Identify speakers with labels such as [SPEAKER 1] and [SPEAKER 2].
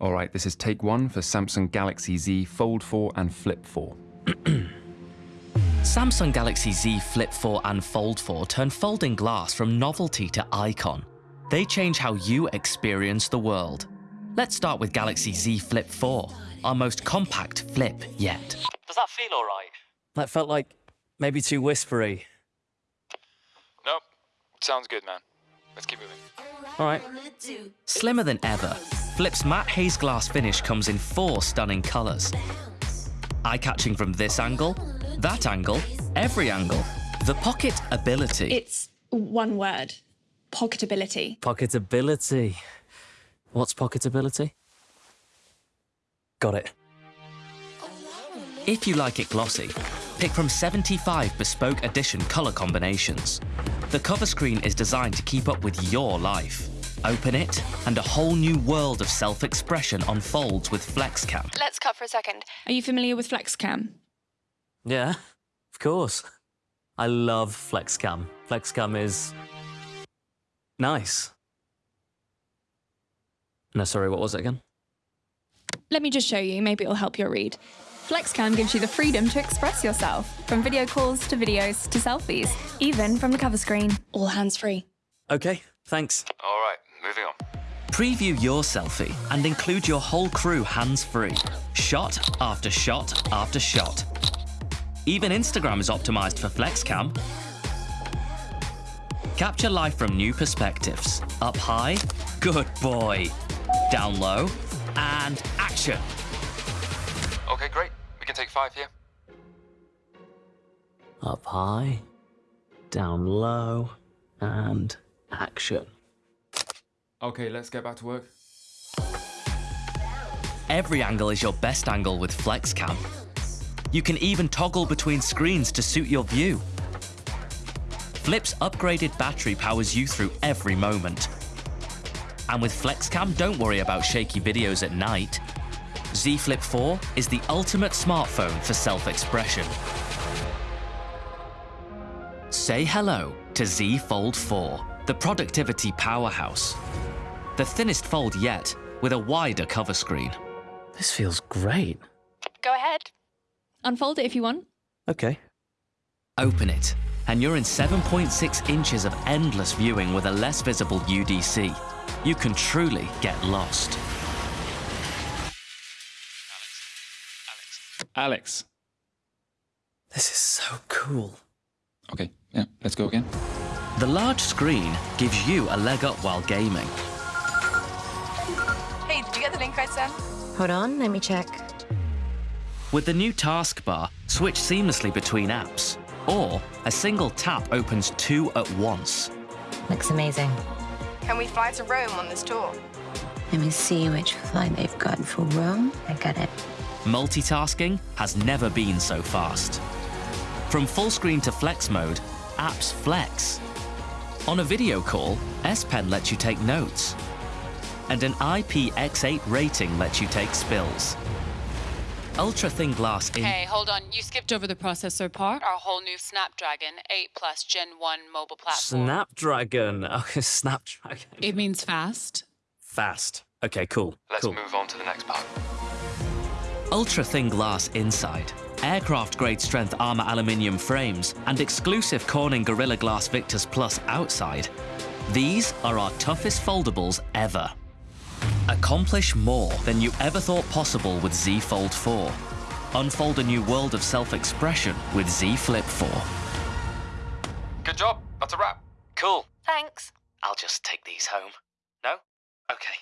[SPEAKER 1] All right, this is take one for Samsung Galaxy Z Fold 4 and Flip 4.
[SPEAKER 2] Samsung Galaxy Z Flip 4 and Fold 4 turn folding glass from novelty to icon. They change how you experience the world. Let's start with Galaxy Z Flip 4, our most compact flip yet.
[SPEAKER 3] Does that feel alright?
[SPEAKER 4] That felt like maybe too whispery.
[SPEAKER 5] Nope. Sounds good, man. Let's keep moving.
[SPEAKER 4] All right.
[SPEAKER 2] Slimmer than ever, Flip's matte haze glass finish comes in four stunning colours. Eye-catching from this angle, that angle, every angle. The pocket ability.
[SPEAKER 6] It's one word pocketability.
[SPEAKER 4] Pocketability. What's pocketability? Got it.
[SPEAKER 2] If you like it glossy, pick from 75 bespoke edition colour combinations. The cover screen is designed to keep up with your life. Open it, and a whole new world of self-expression unfolds with FlexCam.
[SPEAKER 7] Let's cut for a second.
[SPEAKER 6] Are you familiar with FlexCam?
[SPEAKER 4] Yeah, of course. I love FlexCam. FlexCam is nice. No, sorry, what was it again?
[SPEAKER 6] Let me just show you, maybe it'll help your read. FlexCam gives you the freedom to express yourself, from video calls to videos to selfies, even from the cover screen.
[SPEAKER 7] All hands free.
[SPEAKER 4] Okay, thanks.
[SPEAKER 5] All right, moving on.
[SPEAKER 2] Preview your selfie and include your whole crew hands-free. Shot after shot after shot. Even Instagram is optimized for FlexCam. Capture life from new perspectives. Up high, good boy. Down low, and action.
[SPEAKER 5] Okay, great. We can take five here.
[SPEAKER 4] Up high, down low, and action.
[SPEAKER 1] Okay, let's get back to work.
[SPEAKER 2] Every angle is your best angle with FlexCam. You can even toggle between screens to suit your view. Flip's upgraded battery powers you through every moment. And with FlexCam, don't worry about shaky videos at night. Z Flip 4 is the ultimate smartphone for self-expression. Say hello to Z Fold 4, the productivity powerhouse. The thinnest fold yet, with a wider cover screen.
[SPEAKER 4] This feels great.
[SPEAKER 7] Go ahead.
[SPEAKER 6] Unfold it if you want.
[SPEAKER 4] Okay.
[SPEAKER 2] Open it, and you're in 7.6 inches of endless viewing with a less visible UDC. You can truly get lost.
[SPEAKER 1] Alex. Alex. Alex.
[SPEAKER 4] This is so cool.
[SPEAKER 1] Okay, yeah, let's go again.
[SPEAKER 2] The large screen gives you a leg up while gaming.
[SPEAKER 7] Hey, did you get the link I sent?
[SPEAKER 8] Hold on, let me check.
[SPEAKER 2] With the new taskbar, switch seamlessly between apps. Or a single tap opens two at once.
[SPEAKER 8] Looks amazing.
[SPEAKER 7] Can we fly to Rome on this tour?
[SPEAKER 8] Let me see which flight they've got for Rome. I got it.
[SPEAKER 2] Multitasking has never been so fast. From full screen to flex mode, apps flex. On a video call, S Pen lets you take notes. And an IPX8 rating lets you take spills. Ultra thin glass in
[SPEAKER 9] Hey, hold on. You skipped over the processor part. Our whole new Snapdragon 8 Plus Gen 1 mobile platform.
[SPEAKER 4] Snapdragon. Okay, Snapdragon.
[SPEAKER 9] It means fast.
[SPEAKER 4] Fast. Okay, cool.
[SPEAKER 5] Let's
[SPEAKER 4] cool.
[SPEAKER 5] move on to the next part.
[SPEAKER 2] ultra thin glass inside, aircraft grade strength armor aluminium frames, and exclusive Corning Gorilla Glass Victus Plus outside. These are our toughest foldables ever. Accomplish more than you ever thought possible with Z Fold 4. Unfold a new world of self-expression with Z Flip 4.
[SPEAKER 5] Good job. That's a wrap.
[SPEAKER 2] Cool.
[SPEAKER 7] Thanks.
[SPEAKER 2] I'll just take these home. No? Okay.